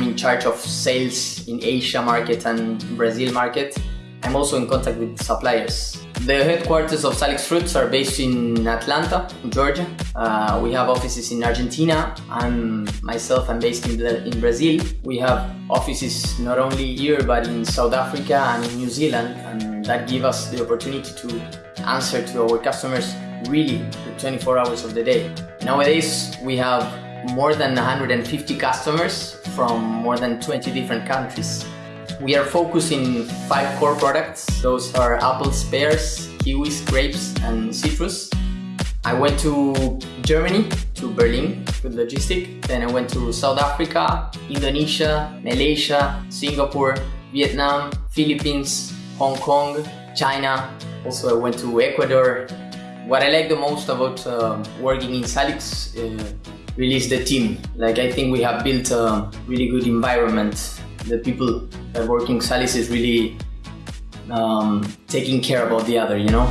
I'm in charge of sales in Asia market and Brazil market. I'm also in contact with suppliers. The headquarters of Salix Fruits are based in Atlanta, Georgia. Uh, we have offices in Argentina. I'm myself, I'm based in, in Brazil. We have offices not only here but in South Africa and in New Zealand, and that gives us the opportunity to answer to our customers really the 24 hours of the day. Nowadays, we have more than 150 customers from more than 20 different countries. We are focusing five core products. Those are apples, pears, kiwis, grapes, and citrus. I went to Germany, to Berlin with Logistica. Then I went to South Africa, Indonesia, Malaysia, Singapore, Vietnam, Philippines, Hong Kong, China. Also I went to Ecuador. What I like the most about uh, working in Salix uh, really is the team. Like I think we have built a really good environment the people that work in Salix is really um, taking care about the other, you know?